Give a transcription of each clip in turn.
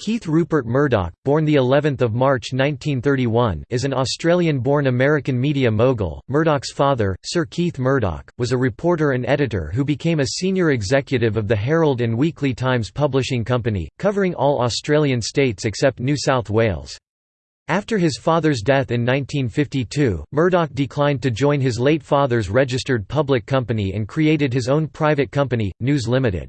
Keith Rupert Murdoch, born the 11th of March 1931, is an Australian-born American media mogul. Murdoch's father, Sir Keith Murdoch, was a reporter and editor who became a senior executive of the Herald and Weekly Times Publishing Company, covering all Australian states except New South Wales. After his father's death in 1952, Murdoch declined to join his late father's registered public company and created his own private company, News Limited.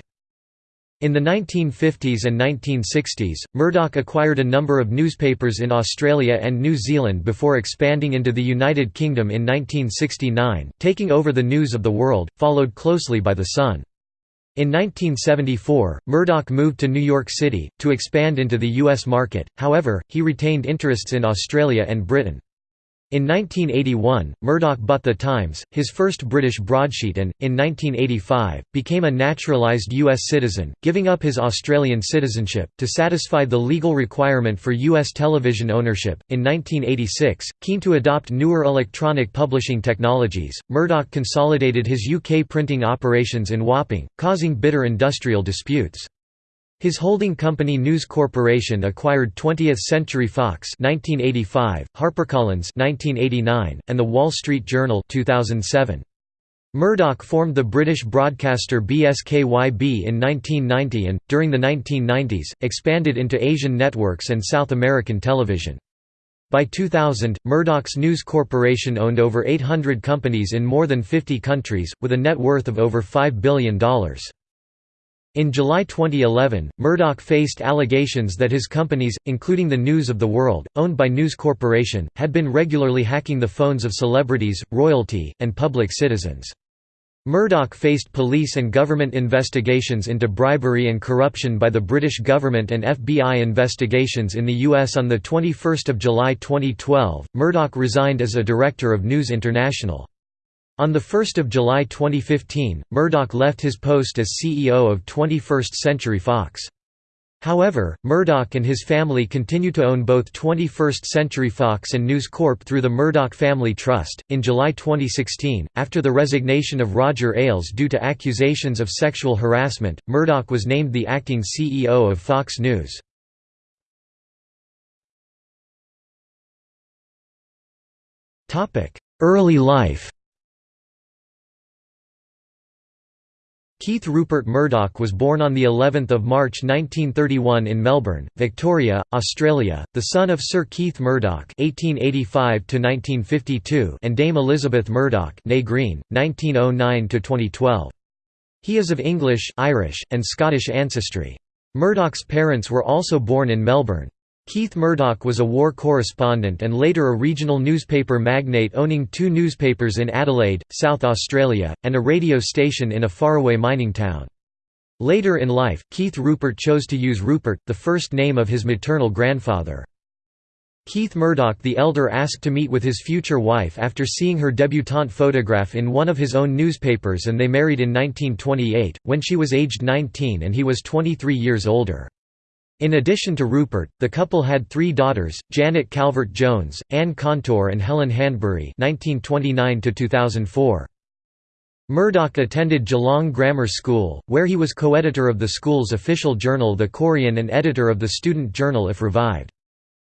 In the 1950s and 1960s, Murdoch acquired a number of newspapers in Australia and New Zealand before expanding into the United Kingdom in 1969, taking over the News of the World, followed closely by The Sun. In 1974, Murdoch moved to New York City, to expand into the U.S. market, however, he retained interests in Australia and Britain. In 1981, Murdoch bought The Times, his first British broadsheet and, in 1985, became a naturalised U.S. citizen, giving up his Australian citizenship, to satisfy the legal requirement for U.S. television ownership. In 1986, keen to adopt newer electronic publishing technologies, Murdoch consolidated his UK printing operations in Wapping, causing bitter industrial disputes. His holding company News Corporation acquired 20th Century Fox 1985, HarperCollins 1989, and The Wall Street Journal 2007. Murdoch formed the British broadcaster BSKYB in 1990 and, during the 1990s, expanded into Asian networks and South American television. By 2000, Murdoch's News Corporation owned over 800 companies in more than 50 countries, with a net worth of over $5 billion. In July 2011, Murdoch faced allegations that his companies, including the News of the World, owned by News Corporation, had been regularly hacking the phones of celebrities, royalty, and public citizens. Murdoch faced police and government investigations into bribery and corruption by the British government and FBI investigations in the U.S. On 21 July 2012, Murdoch resigned as a director of News International. On 1 July 2015, Murdoch left his post as CEO of 21st Century Fox. However, Murdoch and his family continue to own both 21st Century Fox and News Corp through the Murdoch Family Trust. In July 2016, after the resignation of Roger Ailes due to accusations of sexual harassment, Murdoch was named the acting CEO of Fox News. Early life Keith Rupert Murdoch was born on the 11th of March 1931 in Melbourne, Victoria, Australia, the son of Sir Keith Murdoch (1885–1952) and Dame Elizabeth Murdoch (née Green, 1909–2012). He is of English, Irish, and Scottish ancestry. Murdoch's parents were also born in Melbourne. Keith Murdoch was a war correspondent and later a regional newspaper magnate owning two newspapers in Adelaide, South Australia, and a radio station in a faraway mining town. Later in life, Keith Rupert chose to use Rupert, the first name of his maternal grandfather. Keith Murdoch the elder asked to meet with his future wife after seeing her debutante photograph in one of his own newspapers and they married in 1928, when she was aged 19 and he was 23 years older. In addition to Rupert, the couple had three daughters, Janet Calvert-Jones, Anne Kantor and Helen Hanbury (1929–2004). Murdoch attended Geelong Grammar School, where he was co-editor of the school's official journal The Courier and editor of the student journal If Revived.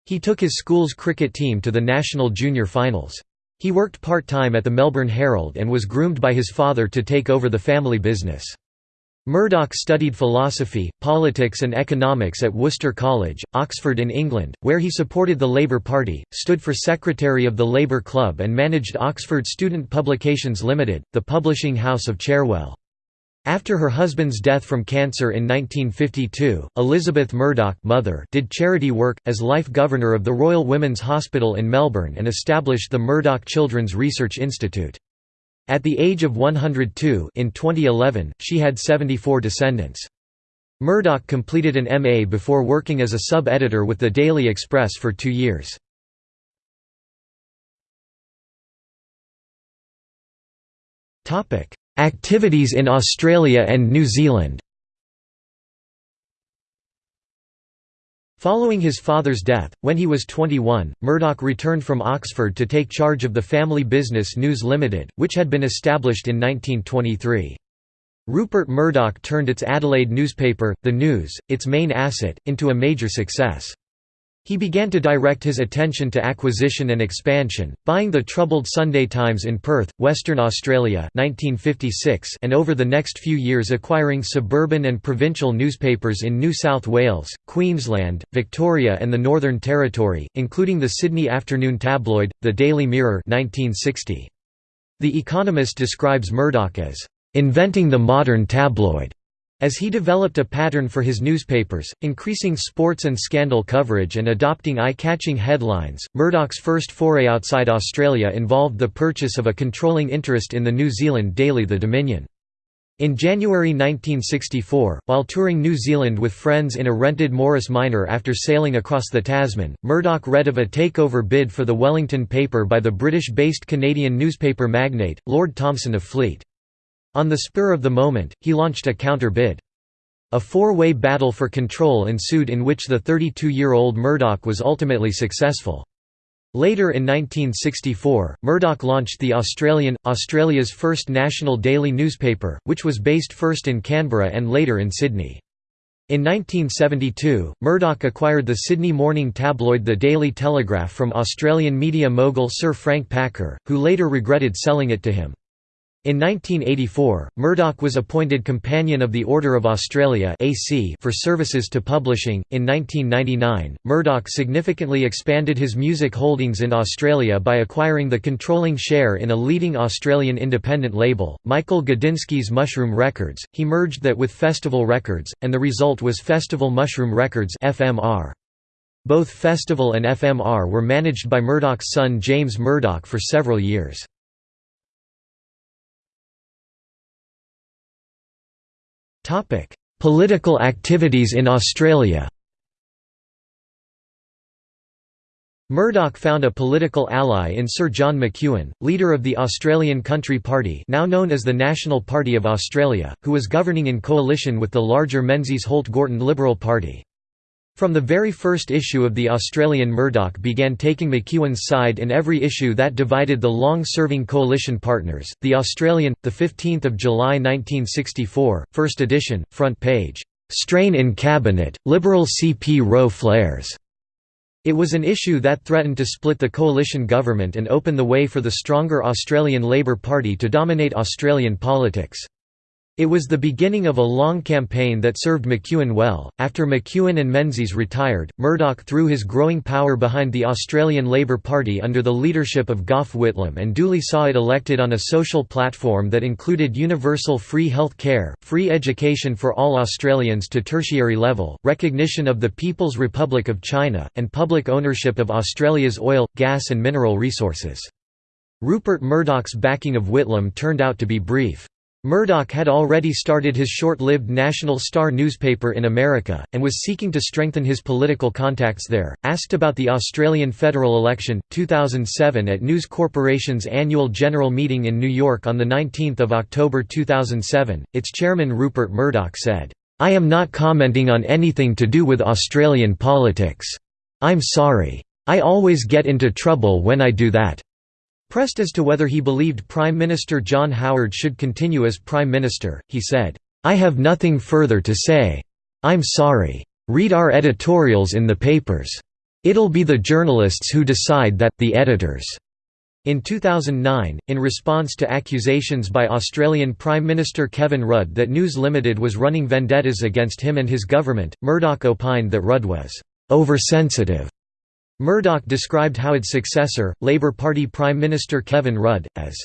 He took his school's cricket team to the national junior finals. He worked part-time at the Melbourne Herald and was groomed by his father to take over the family business. Murdoch studied philosophy, politics and economics at Worcester College, Oxford in England, where he supported the Labour Party, stood for Secretary of the Labour Club and managed Oxford Student Publications Limited, the publishing house of Cherwell. After her husband's death from cancer in 1952, Elizabeth Murdoch mother did charity work, as Life Governor of the Royal Women's Hospital in Melbourne and established the Murdoch Children's Research Institute. At the age of 102 in 2011, she had 74 descendants. Murdoch completed an MA before working as a sub-editor with the Daily Express for two years. Activities in Australia and New Zealand Following his father's death, when he was 21, Murdoch returned from Oxford to take charge of the family business News Limited, which had been established in 1923. Rupert Murdoch turned its Adelaide newspaper, The News, its main asset, into a major success. He began to direct his attention to acquisition and expansion, buying the troubled Sunday Times in Perth, Western Australia 1956 and over the next few years acquiring suburban and provincial newspapers in New South Wales, Queensland, Victoria and the Northern Territory, including the Sydney afternoon tabloid, The Daily Mirror 1960. The Economist describes Murdoch as, "...inventing the modern tabloid." As he developed a pattern for his newspapers, increasing sports and scandal coverage and adopting eye-catching headlines, Murdoch's first foray outside Australia involved the purchase of a controlling interest in the New Zealand daily The Dominion. In January 1964, while touring New Zealand with friends in a rented Morris Minor after sailing across the Tasman, Murdoch read of a takeover bid for the Wellington paper by the British-based Canadian newspaper magnate, Lord Thomson of Fleet. On the spur of the moment, he launched a counter-bid. A four-way battle for control ensued in which the 32-year-old Murdoch was ultimately successful. Later in 1964, Murdoch launched The Australian, Australia's first national daily newspaper, which was based first in Canberra and later in Sydney. In 1972, Murdoch acquired the Sydney morning tabloid The Daily Telegraph from Australian media mogul Sir Frank Packer, who later regretted selling it to him. In 1984, Murdoch was appointed Companion of the Order of Australia for services to publishing. In 1999, Murdoch significantly expanded his music holdings in Australia by acquiring the controlling share in a leading Australian independent label, Michael Gudinski's Mushroom Records. He merged that with Festival Records, and the result was Festival Mushroom Records. Both Festival and FMR were managed by Murdoch's son James Murdoch for several years. Political activities in Australia Murdoch found a political ally in Sir John McEwen, leader of the Australian Country Party now known as the National Party of Australia, who was governing in coalition with the larger Menzies Holt-Gorton Liberal Party. From the very first issue of the Australian Murdoch began taking McEwen's side in every issue that divided the long-serving coalition partners. The Australian, the 15th of July 1964, first edition, front page. Strain in cabinet, Liberal CP row flares. It was an issue that threatened to split the coalition government and open the way for the stronger Australian Labor Party to dominate Australian politics. It was the beginning of a long campaign that served McEwen well. After McEwen and Menzies retired, Murdoch threw his growing power behind the Australian Labor Party under the leadership of Gough Whitlam and duly saw it elected on a social platform that included universal free health care, free education for all Australians to tertiary level, recognition of the People's Republic of China, and public ownership of Australia's oil, gas and mineral resources. Rupert Murdoch's backing of Whitlam turned out to be brief. Murdoch had already started his short-lived National Star newspaper in America, and was seeking to strengthen his political contacts there. Asked about the Australian federal election, 2007 at News Corporation's annual general meeting in New York on 19 October 2007, its chairman Rupert Murdoch said, "'I am not commenting on anything to do with Australian politics. I'm sorry. I always get into trouble when I do that. Pressed as to whether he believed Prime Minister John Howard should continue as Prime Minister, he said, "'I have nothing further to say. I'm sorry. Read our editorials in the papers. It'll be the journalists who decide that, the editors." In 2009, in response to accusations by Australian Prime Minister Kevin Rudd that News Limited was running vendettas against him and his government, Murdoch opined that Rudd was oversensitive Murdoch described Howard's successor, Labour Party Prime Minister Kevin Rudd, as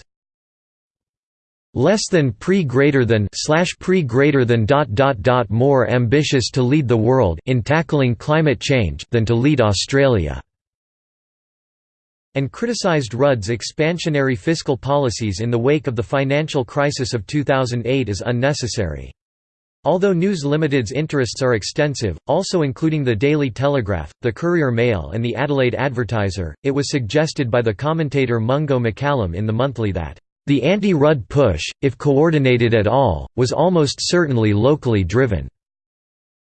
less than pre greater than slash pre greater than dot dot dot more ambitious to lead the world in tackling climate change than to lead Australia and criticized Rudd's expansionary fiscal policies in the wake of the financial crisis of 2008 as unnecessary. Although News Limited's interests are extensive, also including the Daily Telegraph, the Courier Mail and the Adelaide Advertiser, it was suggested by the commentator Mungo McCallum in the monthly that, "...the anti-Rudd push, if coordinated at all, was almost certainly locally driven."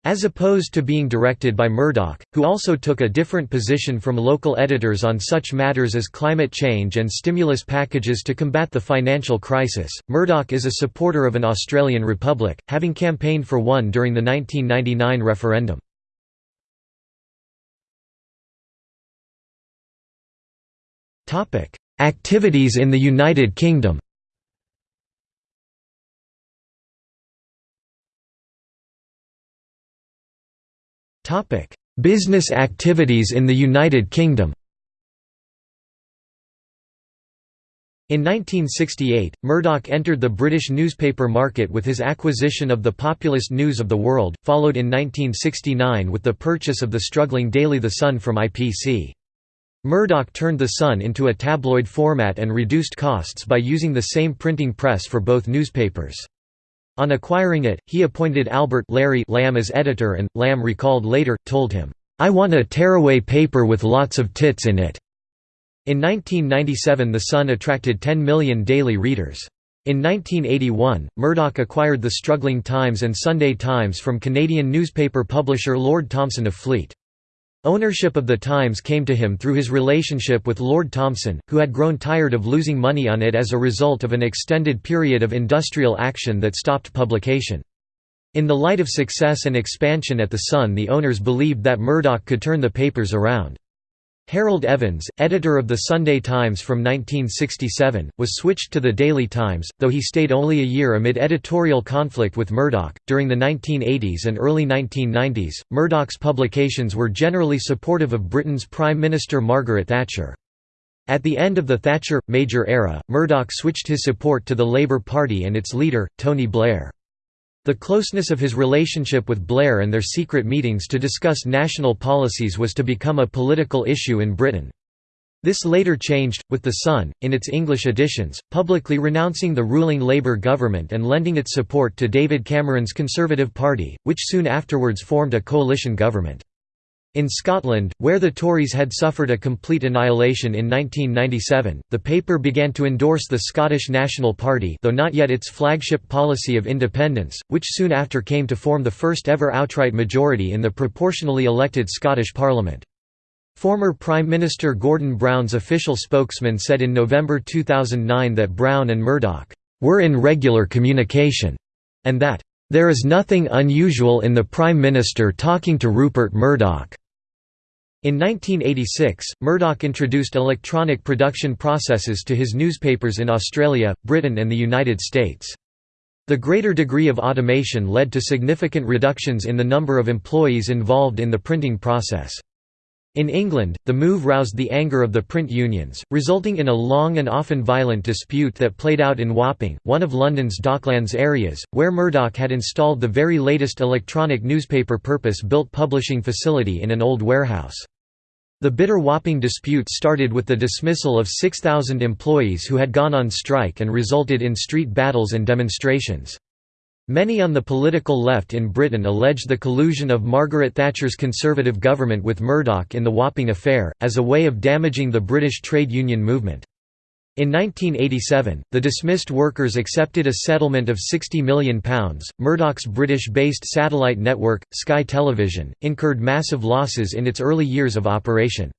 As opposed to being directed by Murdoch, who also took a different position from local editors on such matters as climate change and stimulus packages to combat the financial crisis, Murdoch is a supporter of an Australian republic, having campaigned for one during the 1999 referendum. Activities in the United Kingdom Topic: Business activities in the United Kingdom. In 1968, Murdoch entered the British newspaper market with his acquisition of the Populist News of the World, followed in 1969 with the purchase of the struggling daily The Sun from IPC. Murdoch turned The Sun into a tabloid format and reduced costs by using the same printing press for both newspapers. On acquiring it, he appointed Albert Larry Lamb as editor and, Lamb recalled later, told him, "'I want a tearaway paper with lots of tits in it'". In 1997 The Sun attracted 10 million daily readers. In 1981, Murdoch acquired the struggling Times and Sunday Times from Canadian newspaper publisher Lord Thomson of Fleet. Ownership of the Times came to him through his relationship with Lord Thomson, who had grown tired of losing money on it as a result of an extended period of industrial action that stopped publication. In the light of success and expansion at The Sun the owners believed that Murdoch could turn the papers around. Harold Evans, editor of the Sunday Times from 1967, was switched to the Daily Times, though he stayed only a year amid editorial conflict with Murdoch. During the 1980s and early 1990s, Murdoch's publications were generally supportive of Britain's Prime Minister Margaret Thatcher. At the end of the Thatcher Major era, Murdoch switched his support to the Labour Party and its leader, Tony Blair. The closeness of his relationship with Blair and their secret meetings to discuss national policies was to become a political issue in Britain. This later changed, with The Sun, in its English editions, publicly renouncing the ruling Labour government and lending its support to David Cameron's Conservative Party, which soon afterwards formed a coalition government. In Scotland, where the Tories had suffered a complete annihilation in 1997, the paper began to endorse the Scottish National Party though not yet its flagship policy of independence, which soon after came to form the first ever outright majority in the proportionally elected Scottish Parliament. Former Prime Minister Gordon Brown's official spokesman said in November 2009 that Brown and Murdoch were in regular communication, and that there is nothing unusual in the Prime Minister talking to Rupert Murdoch. In 1986, Murdoch introduced electronic production processes to his newspapers in Australia, Britain and the United States. The greater degree of automation led to significant reductions in the number of employees involved in the printing process. In England, the move roused the anger of the print unions, resulting in a long and often violent dispute that played out in Wapping, one of London's Docklands areas, where Murdoch had installed the very latest electronic newspaper purpose-built publishing facility in an old warehouse. The bitter Wapping dispute started with the dismissal of 6,000 employees who had gone on strike and resulted in street battles and demonstrations. Many on the political left in Britain alleged the collusion of Margaret Thatcher's Conservative government with Murdoch in the Wapping affair, as a way of damaging the British trade union movement. In 1987, the dismissed workers accepted a settlement of £60 million. Murdoch's British based satellite network, Sky Television, incurred massive losses in its early years of operation.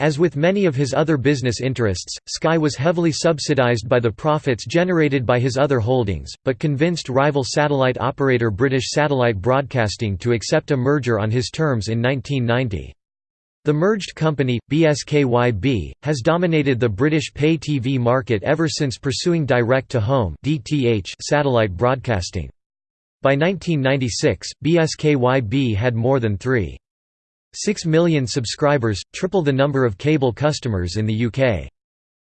As with many of his other business interests, Sky was heavily subsidised by the profits generated by his other holdings, but convinced rival satellite operator British Satellite Broadcasting to accept a merger on his terms in 1990. The merged company, BSKYB, has dominated the British pay TV market ever since pursuing direct-to-home satellite broadcasting. By 1996, BSKYB had more than 3.6 million subscribers, triple the number of cable customers in the UK.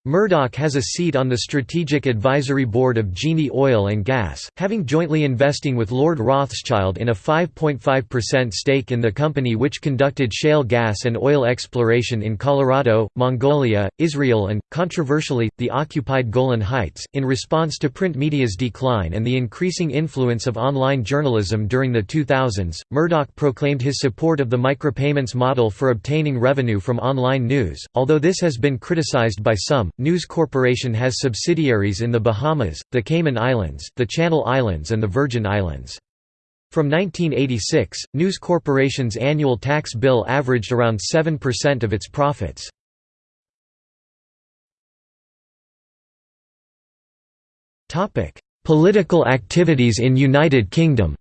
Murdoch has a seat on the Strategic Advisory Board of Genie Oil and Gas, having jointly investing with Lord Rothschild in a 5.5% stake in the company which conducted shale gas and oil exploration in Colorado, Mongolia, Israel and, controversially, the occupied Golan Heights. In response to print media's decline and the increasing influence of online journalism during the 2000s, Murdoch proclaimed his support of the micropayments model for obtaining revenue from online news, although this has been criticized by some. News Corporation has subsidiaries in the Bahamas, the Cayman Islands, the Channel Islands and the Virgin Islands. From 1986, News Corporation's annual tax bill averaged around 7% of its profits. Political activities in United Kingdom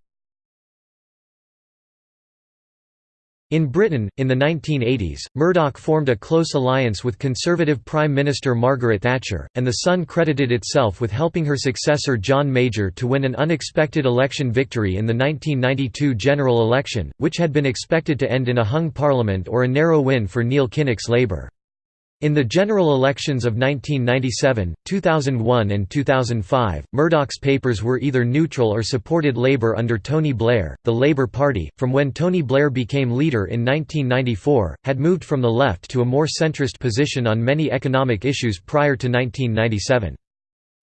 In Britain, in the 1980s, Murdoch formed a close alliance with Conservative Prime Minister Margaret Thatcher, and The Sun credited itself with helping her successor John Major to win an unexpected election victory in the 1992 general election, which had been expected to end in a hung parliament or a narrow win for Neil Kinnock's Labour. In the general elections of 1997, 2001 and 2005, Murdoch's papers were either neutral or supported Labour under Tony Blair. The Labour Party, from when Tony Blair became leader in 1994, had moved from the left to a more centrist position on many economic issues prior to 1997.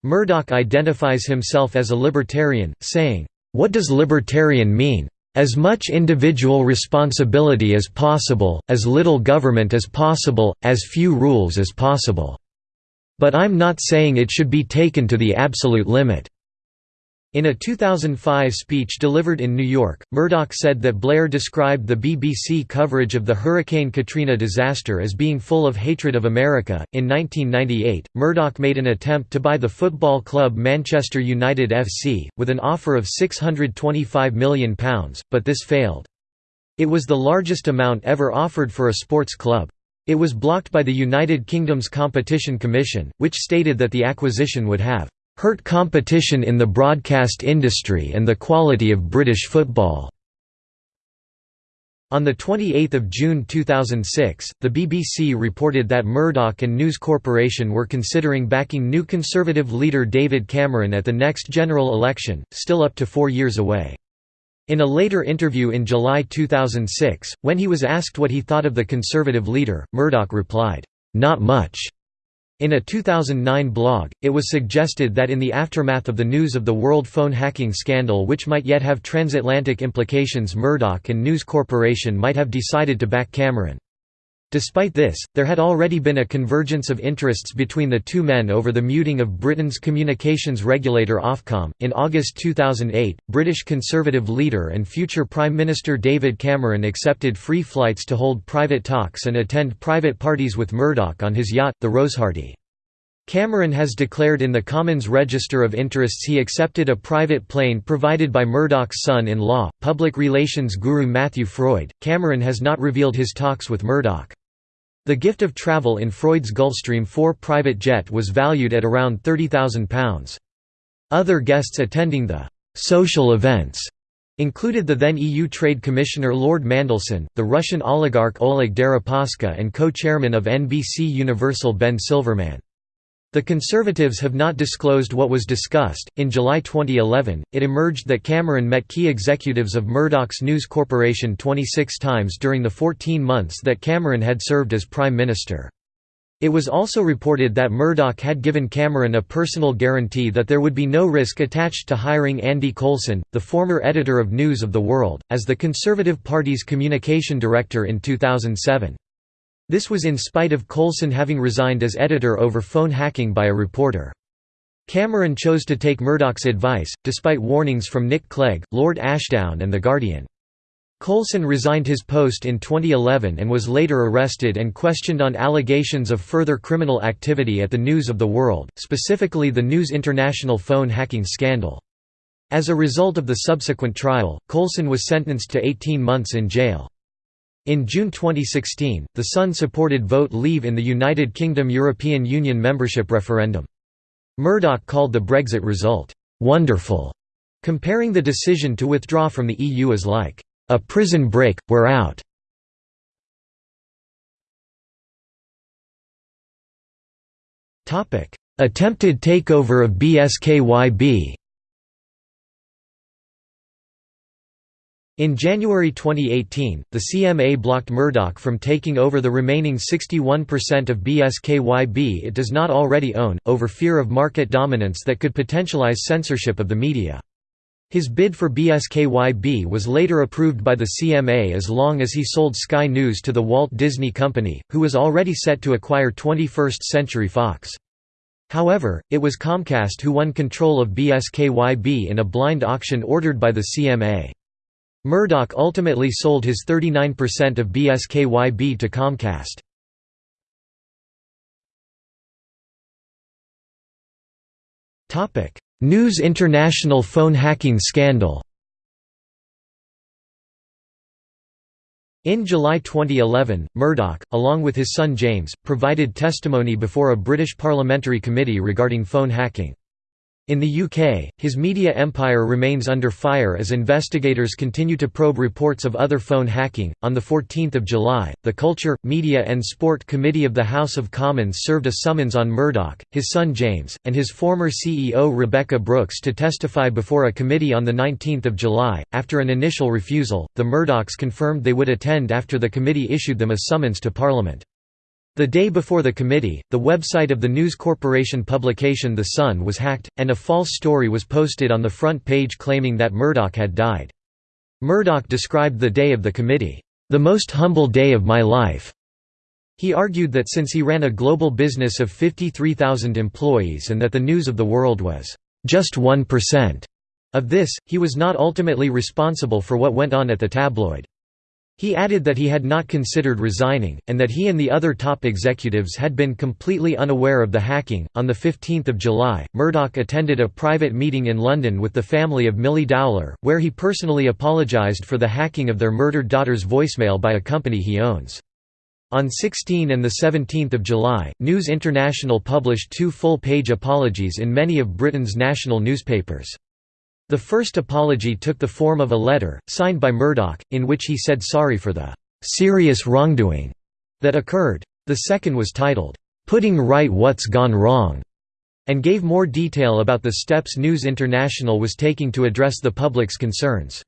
Murdoch identifies himself as a libertarian, saying, "What does libertarian mean? As much individual responsibility as possible, as little government as possible, as few rules as possible. But I'm not saying it should be taken to the absolute limit. In a 2005 speech delivered in New York, Murdoch said that Blair described the BBC coverage of the Hurricane Katrina disaster as being full of hatred of America. In 1998, Murdoch made an attempt to buy the football club Manchester United FC, with an offer of £625 million, but this failed. It was the largest amount ever offered for a sports club. It was blocked by the United Kingdom's Competition Commission, which stated that the acquisition would have hurt competition in the broadcast industry and the quality of British football." On 28 June 2006, the BBC reported that Murdoch and News Corporation were considering backing new Conservative leader David Cameron at the next general election, still up to four years away. In a later interview in July 2006, when he was asked what he thought of the Conservative leader, Murdoch replied, "'Not much. In a 2009 blog, it was suggested that in the aftermath of the news of the World phone hacking scandal which might yet have transatlantic implications Murdoch and News Corporation might have decided to back Cameron. Despite this, there had already been a convergence of interests between the two men over the muting of Britain's communications regulator Ofcom. In August 2008, British Conservative leader and future Prime Minister David Cameron accepted free flights to hold private talks and attend private parties with Murdoch on his yacht, the Rosehearty. Cameron has declared in the Commons Register of Interests he accepted a private plane provided by Murdoch's son-in-law, public relations guru Matthew Freud. Cameron has not revealed his talks with Murdoch. The gift of travel in Freud's Gulfstream 4 private jet was valued at around £30,000. Other guests attending the «social events» included the then EU Trade Commissioner Lord Mandelson, the Russian oligarch Oleg Deripaska and co-chairman of NBC Universal Ben Silverman. The Conservatives have not disclosed what was discussed. In July 2011, it emerged that Cameron met key executives of Murdoch's News Corporation 26 times during the 14 months that Cameron had served as Prime Minister. It was also reported that Murdoch had given Cameron a personal guarantee that there would be no risk attached to hiring Andy Coulson, the former editor of News of the World, as the Conservative Party's communication director in 2007. This was in spite of Coulson having resigned as editor over phone hacking by a reporter. Cameron chose to take Murdoch's advice, despite warnings from Nick Clegg, Lord Ashdown and The Guardian. Coulson resigned his post in 2011 and was later arrested and questioned on allegations of further criminal activity at the News of the World, specifically the News International phone hacking scandal. As a result of the subsequent trial, Coulson was sentenced to 18 months in jail. In June 2016, The Sun supported vote leave in the United Kingdom European Union membership referendum. Murdoch called the Brexit result, "'wonderful'", comparing the decision to withdraw from the EU as like, "'a prison break, we're out'". Attempted takeover of BSKYB In January 2018, the CMA blocked Murdoch from taking over the remaining 61% of BSKYB it does not already own, over fear of market dominance that could potentialize censorship of the media. His bid for BSKYB was later approved by the CMA as long as he sold Sky News to the Walt Disney Company, who was already set to acquire 21st Century Fox. However, it was Comcast who won control of BSKYB in a blind auction ordered by the CMA. Murdoch ultimately sold his 39% of BSKYB to Comcast. News International phone hacking scandal In July 2011, Murdoch, along with his son James, provided testimony before a British parliamentary committee regarding phone hacking. In the UK, his media empire remains under fire as investigators continue to probe reports of other phone hacking. On the 14th of July, the Culture, Media and Sport Committee of the House of Commons served a summons on Murdoch, his son James, and his former CEO Rebekah Brooks to testify before a committee on the 19th of July. After an initial refusal, the Murdochs confirmed they would attend after the committee issued them a summons to Parliament. The day before the committee, the website of the News Corporation publication The Sun was hacked, and a false story was posted on the front page claiming that Murdoch had died. Murdoch described the day of the committee, "...the most humble day of my life." He argued that since he ran a global business of 53,000 employees and that the news of the world was, "...just 1%." Of this, he was not ultimately responsible for what went on at the tabloid. He added that he had not considered resigning, and that he and the other top executives had been completely unaware of the hacking. On 15 July, Murdoch attended a private meeting in London with the family of Milly Dowler, where he personally apologised for the hacking of their murdered daughter's voicemail by a company he owns. On 16 and 17 July, News International published two full-page apologies in many of Britain's national newspapers. The first apology took the form of a letter, signed by Murdoch, in which he said sorry for the "serious wrongdoing" that occurred. The second was titled, "Putting Right What's Gone Wrong", and gave more detail about the steps News International was taking to address the public's concerns.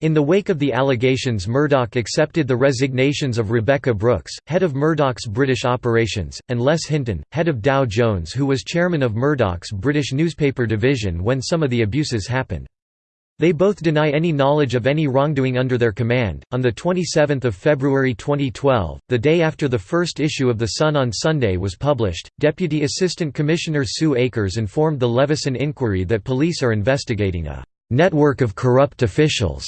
In the wake of the allegations Murdoch accepted the resignations of Rebekah Brooks, head of Murdoch's British operations, and Les Hinton, head of Dow Jones who was chairman of Murdoch's British newspaper division when some of the abuses happened. They both deny any knowledge of any wrongdoing under their command. On the 27th of February 2012, the day after the first issue of The Sun on Sunday was published, Deputy Assistant Commissioner Sue Akers informed the Leveson inquiry that police are investigating a network of corrupt officials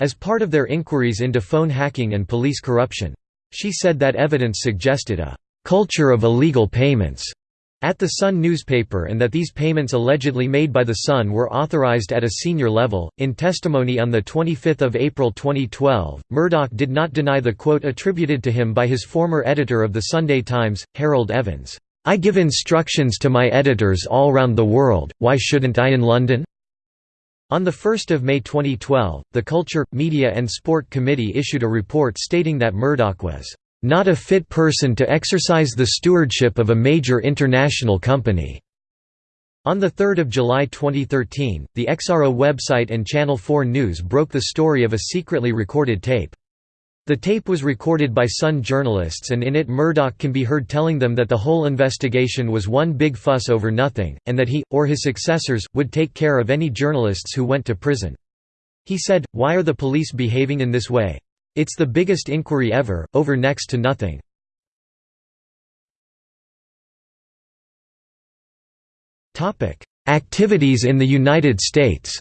as part of their inquiries into phone hacking and police corruption. She said that evidence suggested a «culture of illegal payments» at the Sun newspaper and that these payments allegedly made by the Sun were authorized at a senior level. In testimony on 25 April 2012, Murdoch did not deny the quote attributed to him by his former editor of the Sunday Times, Harold Evans, I give instructions to my editors all round the world, why shouldn't I in London? On 1 May 2012, the Culture, Media and Sport Committee issued a report stating that Murdoch was not a fit person to exercise the stewardship of a major international company. On 3 July 2013, the Exaro website and Channel 4 News broke the story of a secretly recorded tape. The tape was recorded by Sun journalists and in it Murdoch can be heard telling them that the whole investigation was one big fuss over nothing, and that he, or his successors, would take care of any journalists who went to prison. He said, why are the police behaving in this way? It's the biggest inquiry ever, over next to nothing. Activities in the United States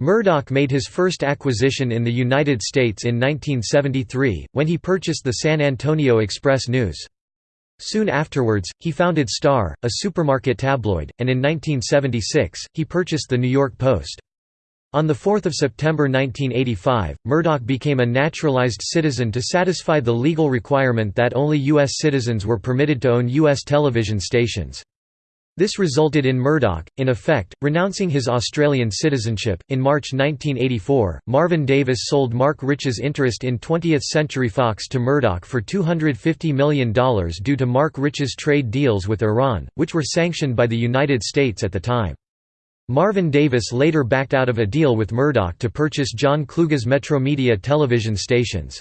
Murdoch made his first acquisition in the United States in 1973, when he purchased the San Antonio Express News. Soon afterwards, he founded Star, a supermarket tabloid, and in 1976, he purchased the New York Post. On 4 September 1985, Murdoch became a naturalized citizen to satisfy the legal requirement that only U.S. citizens were permitted to own U.S. television stations. This resulted in Murdoch, in effect, renouncing his Australian citizenship. In March 1984, Marvin Davis sold Marc Rich's interest in 20th Century Fox to Murdoch for $250 million due to Marc Rich's trade deals with Iran, which were sanctioned by the United States at the time. Marvin Davis later backed out of a deal with Murdoch to purchase John Kluge's Metromedia television stations.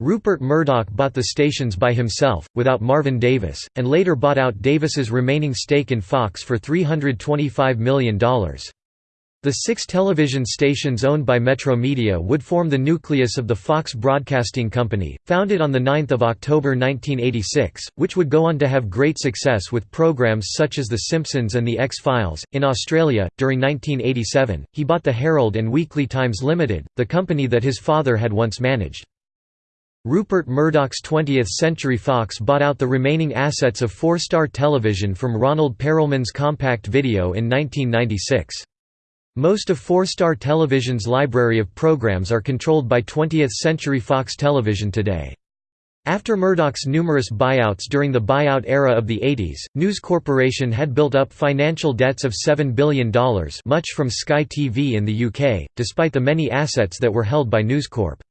Rupert Murdoch bought the stations by himself, without Marvin Davis, and later bought out Davis's remaining stake in Fox for $325 million. The six television stations owned by Metromedia would form the nucleus of the Fox Broadcasting Company, founded on 9 October 1986, which would go on to have great success with programs such as The Simpsons and The X-Files. In Australia, during 1987, he bought the Herald and Weekly Times Limited, the company that his father had once managed. Rupert Murdoch's 20th Century Fox bought out the remaining assets of Four Star Television from Ronald Perelman's Compact Video in 1996. Most of Four Star Television's library of programs are controlled by 20th Century Fox Television today. After Murdoch's numerous buyouts during the buyout era of the 80s, News Corporation had built up financial debts of $7 billion much from Sky TV in the UK, despite the many assets that were held by News Corp.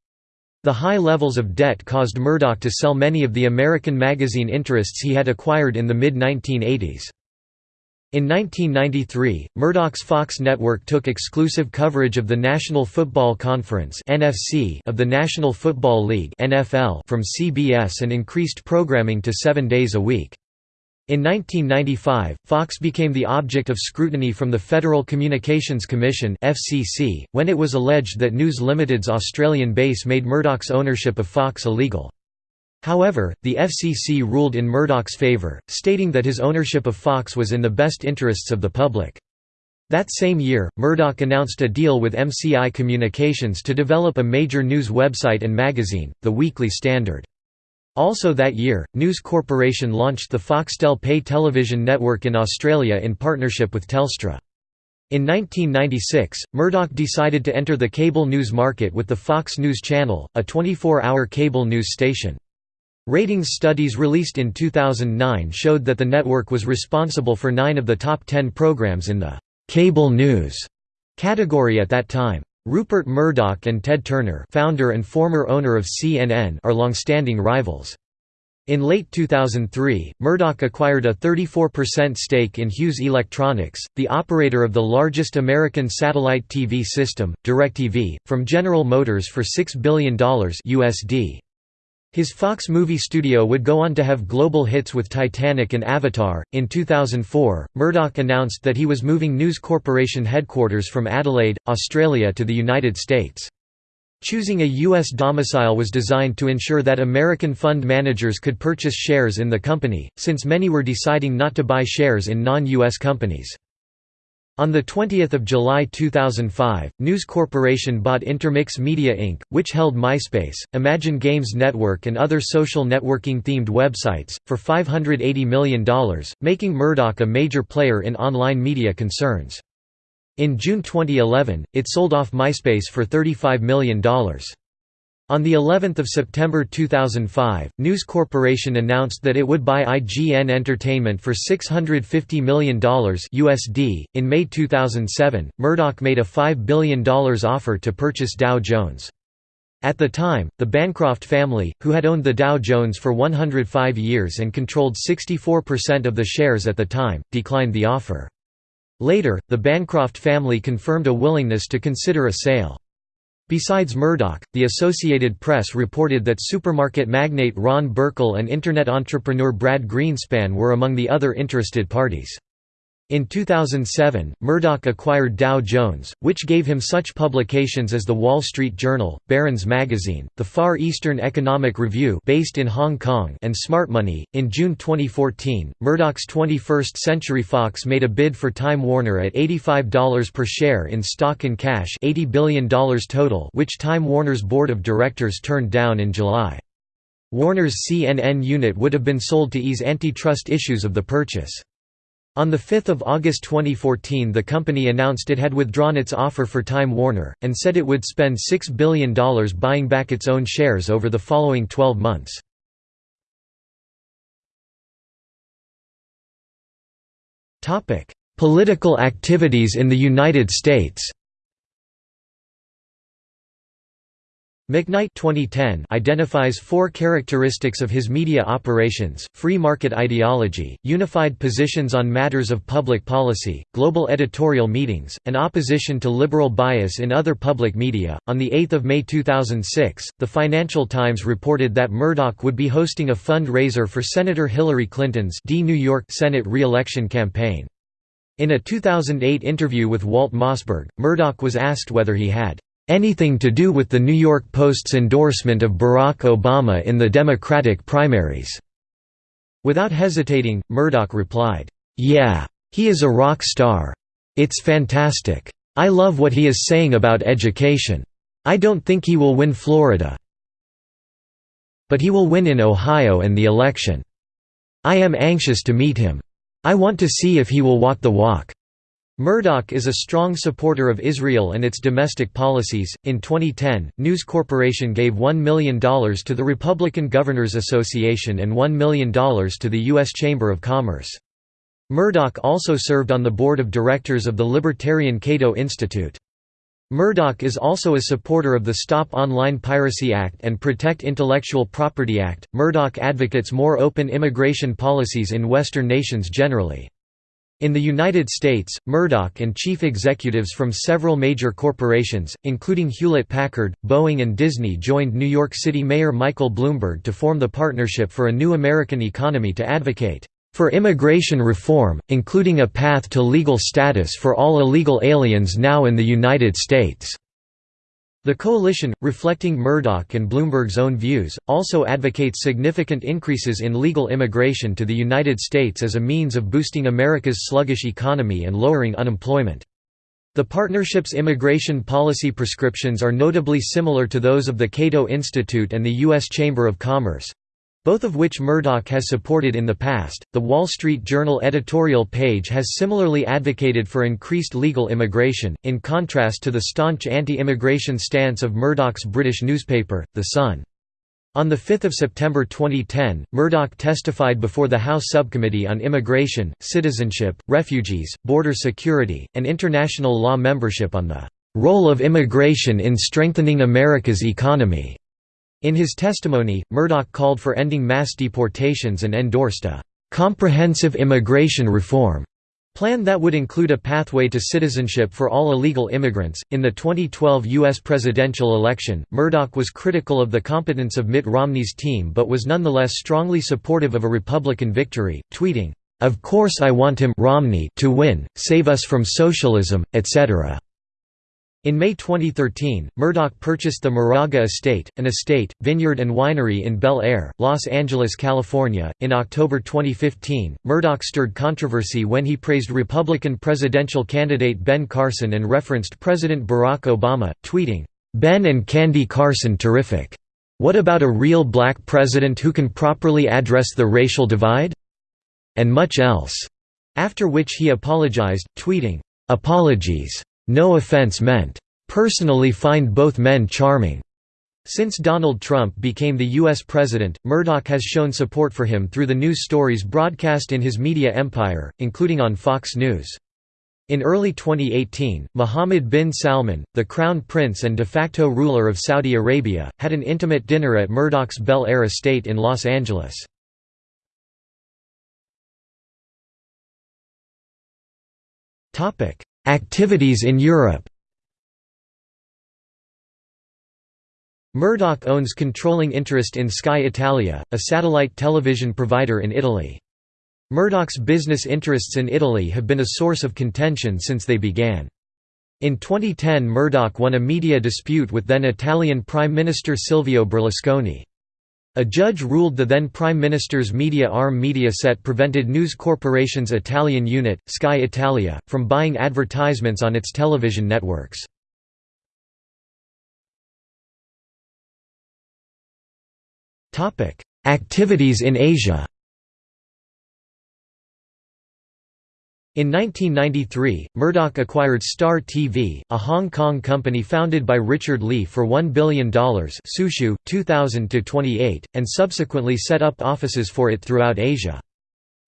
The high levels of debt caused Murdoch to sell many of the American magazine interests he had acquired in the mid-1980s. In 1993, Murdoch's Fox network took exclusive coverage of the National Football Conference of the National Football League from CBS and increased programming to 7 days a week. In 1995, Fox became the object of scrutiny from the Federal Communications Commission (FCC) when it was alleged that News Limited's Australian base made Murdoch's ownership of Fox illegal. However, the FCC ruled in Murdoch's favor, stating that his ownership of Fox was in the best interests of the public. That same year, Murdoch announced a deal with MCI Communications to develop a major news website and magazine, The Weekly Standard. Also that year, News Corporation launched the Foxtel pay television network in Australia in partnership with Telstra. In 1996, Murdoch decided to enter the cable news market with the Fox News Channel, a 24-hour cable news station. Ratings studies released in 2009 showed that the network was responsible for nine of the top ten programs in the «cable news» category at that time. Rupert Murdoch and Ted Turner founder and former owner of CNN are long-standing rivals. In late 2003, Murdoch acquired a 34% stake in Hughes Electronics, the operator of the largest American satellite TV system, DirecTV, from General Motors for $6 billion USD. His Fox movie studio would go on to have global hits with Titanic and Avatar. In 2004, Murdoch announced that he was moving News Corporation headquarters from Adelaide, Australia to the United States. Choosing a U.S. domicile was designed to ensure that American fund managers could purchase shares in the company, since many were deciding not to buy shares in non-U.S. companies. On 20 July 2005, News Corporation bought Intermix Media Inc., which held MySpace, Imagine Games Network and other social networking-themed websites, for $580 million, making Murdoch a major player in online media concerns. In June 2011, it sold off MySpace for $35 million. On the 11th of September 2005, News Corporation announced that it would buy IGN Entertainment for $650 million USD. In May 2007, Murdoch made a $5 billion offer to purchase Dow Jones. At the time, the Bancroft family, who had owned the Dow Jones for 105 years and controlled 64% of the shares at the time, declined the offer. Later, the Bancroft family confirmed a willingness to consider a sale. Besides Murdoch, the Associated Press reported that supermarket magnate Ron Burkle and Internet entrepreneur Brad Greenspan were among the other interested parties. In 2007, Murdoch acquired Dow Jones, which gave him such publications as The Wall Street Journal, Barron's Magazine, the Far Eastern Economic Review based in Hong Kong and Smart Money. In June 2014, Murdoch's 21st Century Fox made a bid for Time Warner at $85 per share in stock and cash $80 billion total which Time Warner's board of directors turned down in July. Warner's CNN unit would have been sold to ease antitrust issues of the purchase. On 5 August 2014 the company announced it had withdrawn its offer for Time Warner, and said it would spend $6 billion buying back its own shares over the following 12 months. Political activities in the United States McKnight 2010 identifies four characteristics of his media operations, free market ideology, unified positions on matters of public policy, global editorial meetings, and opposition to liberal bias in other public media. On 8 May 2006, the Financial Times reported that Murdoch would be hosting a fundraiser for Senator Hillary Clinton's D. New York Senate re-election campaign. In a 2008 interview with Walt Mossberg, Murdoch was asked whether he had anything to do with the New York Post's endorsement of Barack Obama in the Democratic primaries. Without hesitating, Murdoch replied, "'Yeah. He is a rock star. It's fantastic. I love what he is saying about education. I don't think he will win Florida. But he will win in Ohio and the election. I am anxious to meet him. I want to see if he will walk the walk. Murdoch is a strong supporter of Israel and its domestic policies. In 2010, News Corporation gave $1 million to the Republican Governors Association and $1 million to the U.S. Chamber of Commerce. Murdoch also served on the board of directors of the libertarian Cato Institute. Murdoch is also a supporter of the Stop Online Piracy Act and Protect Intellectual Property Act. Murdoch advocates more open immigration policies in Western nations generally. In the United States, Murdoch and chief executives from several major corporations, including Hewlett-Packard, Boeing and Disney joined New York City Mayor Michael Bloomberg to form the Partnership for a New American Economy to advocate for immigration reform, including a path to legal status for all illegal aliens now in the United States. The coalition, reflecting Murdoch and Bloomberg's own views, also advocates significant increases in legal immigration to the United States as a means of boosting America's sluggish economy and lowering unemployment. The partnership's immigration policy prescriptions are notably similar to those of the Cato Institute and the U.S. Chamber of Commerce both of which Murdoch has supported in the past. The Wall Street Journal editorial page has similarly advocated for increased legal immigration, in contrast to the staunch anti immigration stance of Murdoch's British newspaper, The Sun. On 5 September 2010, Murdoch testified before the House Subcommittee on Immigration, Citizenship, Refugees, Border Security, and International Law membership on the "...role of immigration in strengthening America's economy." In his testimony, Murdoch called for ending mass deportations and endorsed a «comprehensive immigration reform» plan that would include a pathway to citizenship for all illegal immigrants. In the 2012 U.S. presidential election, Murdoch was critical of the competence of Mitt Romney's team but was nonetheless strongly supportive of a Republican victory, tweeting, Of course I want him Romney to win, save us from socialism, etc. In May 2013, Murdoch purchased the Moraga Estate, an estate, vineyard and winery in Bel Air, Los Angeles, California. In October 2015, Murdoch stirred controversy when he praised Republican presidential candidate Ben Carson and referenced President Barack Obama, tweeting, "Ben and Candy Carson terrific. What about a real black president who can properly address the racial divide?" and much else. After which he apologized, tweeting, "Apologies. No offense meant. Personally find both men charming. Since Donald Trump became the U.S. president, Murdoch has shown support for him through the news stories broadcast in his media empire, including on Fox News. In early 2018, Mohammed bin Salman, the crown prince and de facto ruler of Saudi Arabia, had an intimate dinner at Murdoch's Bel Air estate in Los Angeles. Activities in Europe Murdoch owns controlling interest in Sky Italia, a satellite television provider in Italy. Murdoch's business interests in Italy have been a source of contention since they began. In 2010 Murdoch won a media dispute with then Italian Prime Minister Silvio Berlusconi. A judge ruled the then Prime Minister's media arm Mediaset prevented News Corporation's Italian unit, Sky Italia, from buying advertisements on its television networks. Activities in Asia In 1993, Murdoch acquired Star TV, a Hong Kong company founded by Richard Li for $1 billion Sushu, 2000 and subsequently set up offices for it throughout Asia.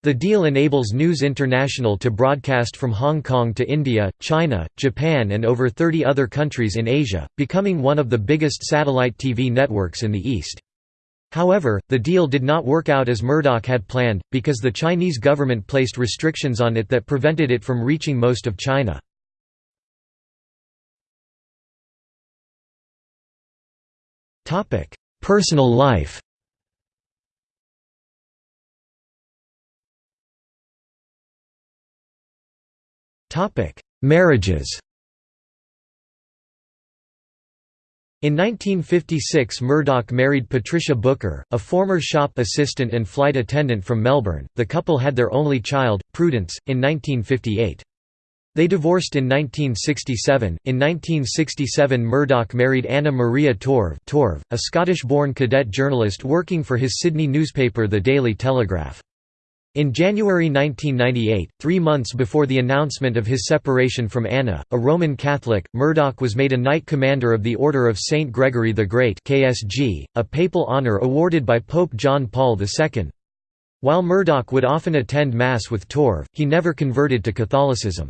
The deal enables News International to broadcast from Hong Kong to India, China, Japan and over 30 other countries in Asia, becoming one of the biggest satellite TV networks in the East. However, the deal did not work out as Murdoch had planned, because the Chinese government placed restrictions on it that prevented it from reaching most of China. Personal life Marriages In 1956 Murdoch married Patricia Booker, a former shop assistant and flight attendant from Melbourne. The couple had their only child, Prudence, in 1958. They divorced in 1967. In 1967 Murdoch married Anna Maria Torv, Torv a Scottish-born cadet journalist working for his Sydney newspaper The Daily Telegraph. In January 1998, three months before the announcement of his separation from Anna, a Roman Catholic, Murdoch was made a Knight Commander of the Order of Saint Gregory the Great KSG, a papal honour awarded by Pope John Paul II. While Murdoch would often attend Mass with Torv, he never converted to Catholicism.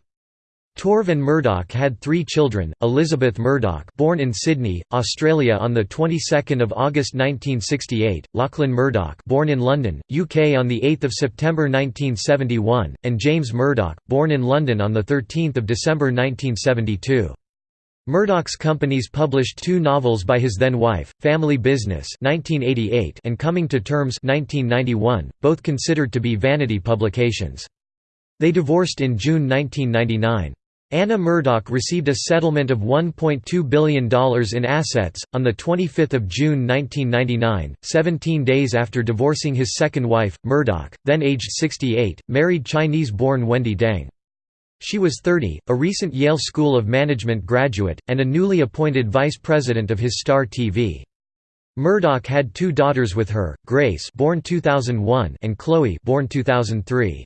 Torv and Murdoch had three children: Elizabeth Murdoch, born in Sydney, Australia on the 22nd of August 1968; Lachlan Murdoch, born in London, UK on the 8th of September 1971; and James Murdoch, born in London on the 13th of December 1972. Murdoch's companies published two novels by his then-wife, Family Business (1988) and Coming to Terms (1991), both considered to be vanity publications. They divorced in June 1999. Anna Murdoch received a settlement of $1.2 billion in assets, on 25 June 1999, 17 days after divorcing his second wife, Murdoch, then aged 68, married Chinese-born Wendy Deng. She was 30, a recent Yale School of Management graduate, and a newly appointed vice president of his Star TV. Murdoch had two daughters with her, Grace born 2001 and Chloe born 2003.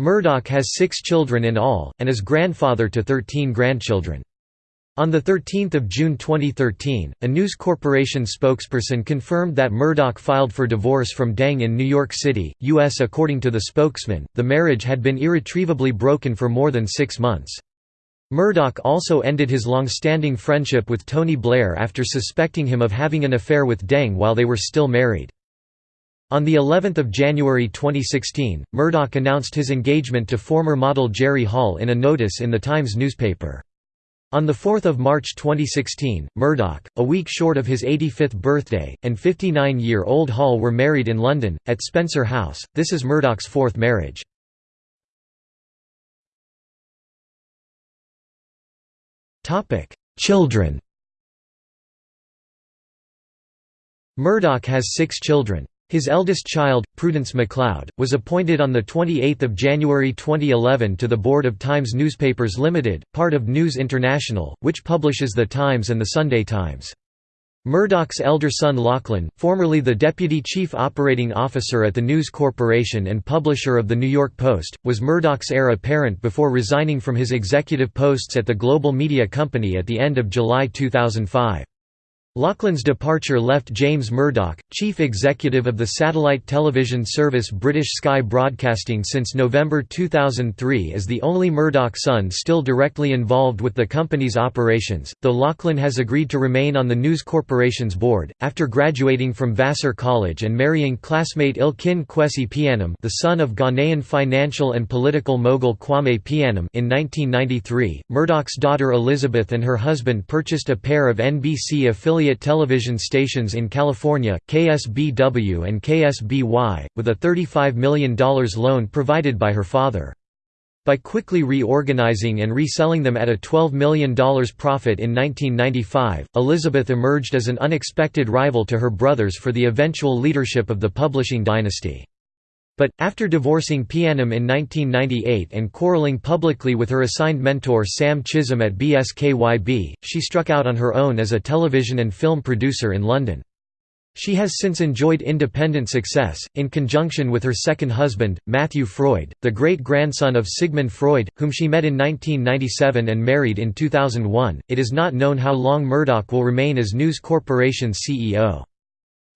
Murdoch has six children in all, and is grandfather to 13 grandchildren. On 13 June 2013, a News Corporation spokesperson confirmed that Murdoch filed for divorce from Deng in New York City, U.S. According to the spokesman, the marriage had been irretrievably broken for more than six months. Murdoch also ended his long-standing friendship with Tony Blair after suspecting him of having an affair with Deng while they were still married. On the 11th of January 2016, Murdoch announced his engagement to former model Jerry Hall in a notice in the Times newspaper. On 4 March 2016, Murdoch, a week short of his 85th birthday, and 59-year-old Hall were married in London, at Spencer House. This is Murdoch's fourth marriage. Children Murdoch has six children. His eldest child, Prudence MacLeod, was appointed on 28 January 2011 to the board of Times Newspapers Limited, part of News International, which publishes The Times and The Sunday Times. Murdoch's elder son Lachlan, formerly the deputy chief operating officer at the News Corporation and publisher of The New York Post, was Murdoch's heir apparent before resigning from his executive posts at the Global Media Company at the end of July 2005. Lachlan's departure left James Murdoch, chief executive of the satellite television service British Sky Broadcasting since November 2003 as the only Murdoch son still directly involved with the company's operations, though Lachlan has agreed to remain on the News Corporation's board. After graduating from Vassar College and marrying classmate Elkin Kwesi Pianim the son of Ghanaian financial and political mogul Kwame Pianim in 1993, Murdoch's daughter Elizabeth and her husband purchased a pair of NBC affiliate television stations in California, KSBW and KSBY, with a $35 million loan provided by her father. By quickly reorganizing and reselling them at a $12 million profit in 1995, Elizabeth emerged as an unexpected rival to her brothers for the eventual leadership of the publishing dynasty. But, after divorcing Pianim in 1998 and quarreling publicly with her assigned mentor Sam Chisholm at BSKYB, she struck out on her own as a television and film producer in London. She has since enjoyed independent success, in conjunction with her second husband, Matthew Freud, the great-grandson of Sigmund Freud, whom she met in 1997 and married in 2001. It is not known how long Murdoch will remain as News Corporation's CEO.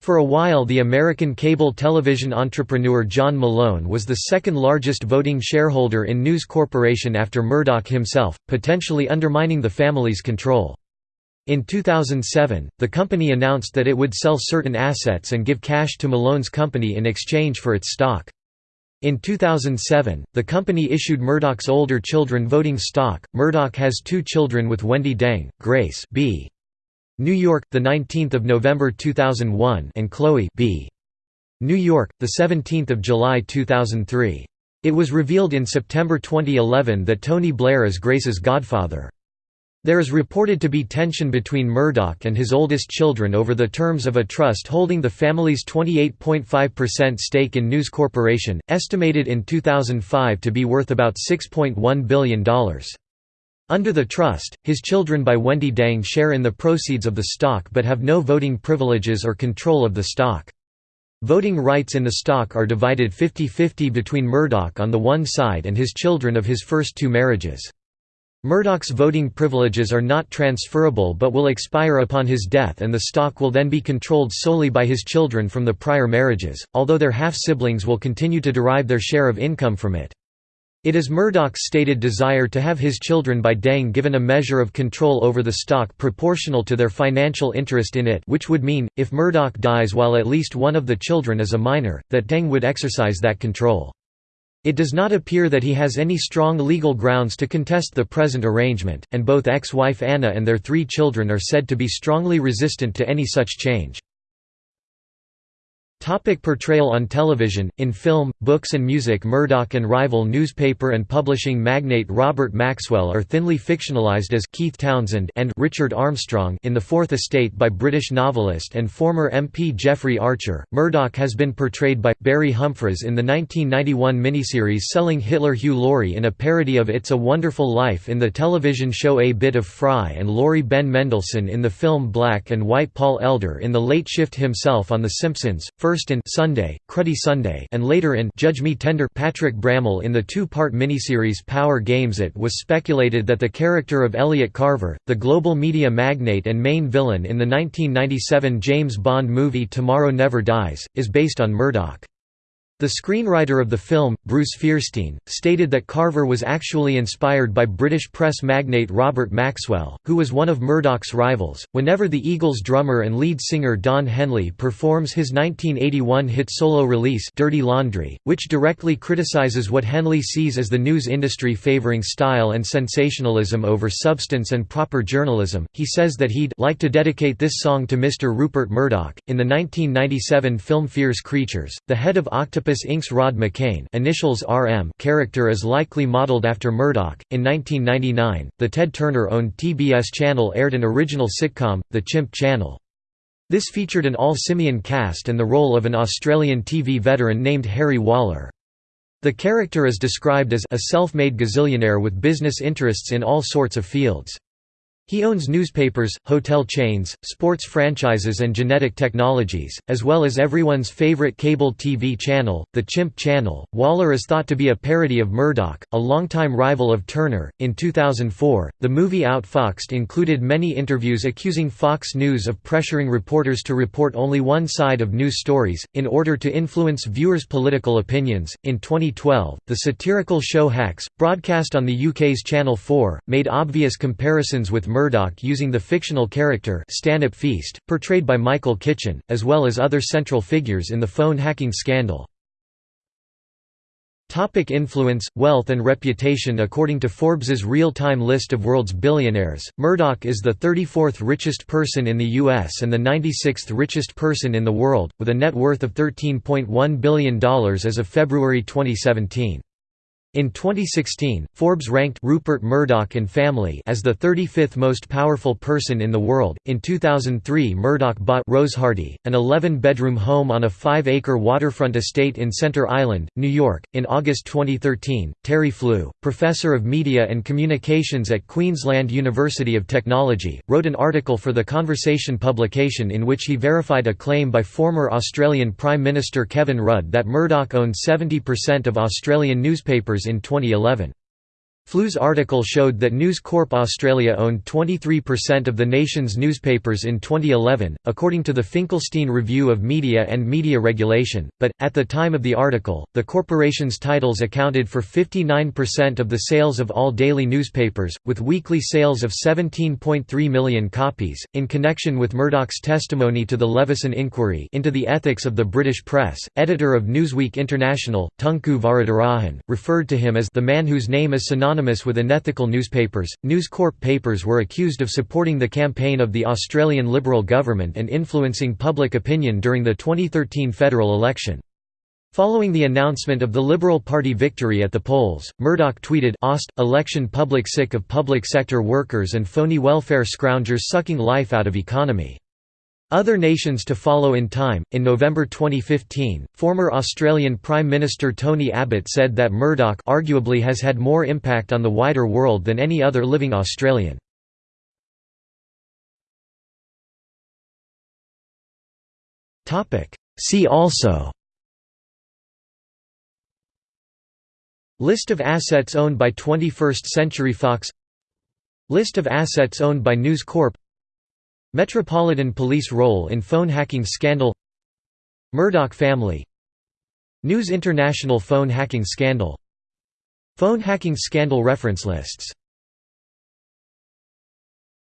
For a while the American cable television entrepreneur John Malone was the second largest voting shareholder in News Corporation after Murdoch himself, potentially undermining the family's control. In 2007, the company announced that it would sell certain assets and give cash to Malone's company in exchange for its stock. In 2007, the company issued Murdoch's older children voting stock. Murdoch has two children with Wendy Deng, Grace B. New York, the 19th of November 2001, and Chloe B. New York, the 17th of July 2003. It was revealed in September 2011 that Tony Blair is Grace's godfather. There is reported to be tension between Murdoch and his oldest children over the terms of a trust holding the family's 28.5% stake in News Corporation, estimated in 2005 to be worth about $6.1 billion. Under the trust, his children by Wendy Deng share in the proceeds of the stock but have no voting privileges or control of the stock. Voting rights in the stock are divided 50-50 between Murdoch on the one side and his children of his first two marriages. Murdoch's voting privileges are not transferable but will expire upon his death and the stock will then be controlled solely by his children from the prior marriages, although their half-siblings will continue to derive their share of income from it. It is Murdoch's stated desire to have his children by Deng given a measure of control over the stock proportional to their financial interest in it which would mean, if Murdoch dies while at least one of the children is a minor, that Deng would exercise that control. It does not appear that he has any strong legal grounds to contest the present arrangement, and both ex-wife Anna and their three children are said to be strongly resistant to any such change. Topic portrayal on television, in film, books and music Murdoch and rival newspaper and publishing magnate Robert Maxwell are thinly fictionalized as Keith Townsend and Richard Armstrong in The Fourth Estate by British novelist and former MP Jeffrey Archer. Murdoch has been portrayed by Barry Humphries in the 1991 miniseries Selling Hitler Hugh Laurie in a parody of It's a Wonderful Life in the television show A Bit of Fry and Laurie Ben Mendelsohn in the film Black and White Paul Elder in the late shift himself on The Simpsons, first in Sunday, Cruddy Sunday and later in Judge Me Tender Patrick Brammall in the two-part miniseries Power Games It was speculated that the character of Elliot Carver, the global media magnate and main villain in the 1997 James Bond movie Tomorrow Never Dies, is based on Murdoch. The screenwriter of the film, Bruce Feirstein, stated that Carver was actually inspired by British press magnate Robert Maxwell, who was one of Murdoch's rivals. Whenever the Eagles drummer and lead singer Don Henley performs his 1981 hit solo release Dirty Laundry, which directly criticizes what Henley sees as the news industry favoring style and sensationalism over substance and proper journalism, he says that he'd like to dedicate this song to Mr. Rupert Murdoch. In the 1997 film Fierce Creatures, the head of Octopus Octopus Inc.'s Rod McCain initials RM character is likely modeled after Murdoch. In 1999, the Ted Turner-owned TBS channel aired an original sitcom, The Chimp Channel. This featured an all-simian cast and the role of an Australian TV veteran named Harry Waller. The character is described as a self-made gazillionaire with business interests in all sorts of fields. He owns newspapers, hotel chains, sports franchises and genetic technologies, as well as everyone's favorite cable TV channel, the Chimp Channel. Waller is thought to be a parody of Murdoch, a longtime rival of Turner. In 2004, the movie Outfoxed included many interviews accusing Fox News of pressuring reporters to report only one side of news stories, in order to influence viewers' political opinions. In 2012, the satirical show Hacks, broadcast on the UK's Channel 4, made obvious comparisons with Murdoch using the fictional character Stanhope Feast, portrayed by Michael Kitchen, as well as other central figures in the phone hacking scandal. Topic influence, wealth and reputation According to Forbes's real-time list of world's billionaires, Murdoch is the 34th richest person in the U.S. and the 96th richest person in the world, with a net worth of $13.1 billion as of February 2017. In 2016, Forbes ranked Rupert Murdoch and family as the 35th most powerful person in the world. In 2003, Murdoch bought Rose Hardy, an 11-bedroom home on a 5-acre waterfront estate in Center Island, New York. In August 2013, Terry Flew, professor of media and communications at Queensland University of Technology, wrote an article for the Conversation publication in which he verified a claim by former Australian Prime Minister Kevin Rudd that Murdoch owned 70% of Australian newspapers in 2011. Flew's article showed that News Corp Australia owned 23% of the nation's newspapers in 2011, according to the Finkelstein Review of Media and Media Regulation, but, at the time of the article, the corporation's titles accounted for 59% of the sales of all daily newspapers, with weekly sales of 17.3 million copies. In connection with Murdoch's testimony to the Leveson inquiry into the ethics of the British press, editor of Newsweek International, Tunku Varadarajan, referred to him as the man whose name is synonymous synonymous with unethical newspapers. News Corp papers were accused of supporting the campaign of the Australian Liberal government and influencing public opinion during the 2013 federal election. Following the announcement of the Liberal Party victory at the polls, Murdoch tweeted election public sick of public sector workers and phony welfare scroungers sucking life out of economy. Other nations to follow in time. In November 2015, former Australian Prime Minister Tony Abbott said that Murdoch arguably has had more impact on the wider world than any other living Australian. Topic: See also List of assets owned by 21st Century Fox List of assets owned by News Corp Metropolitan Police role in phone hacking scandal. Murdoch family. News International phone hacking scandal. Phone hacking scandal reference lists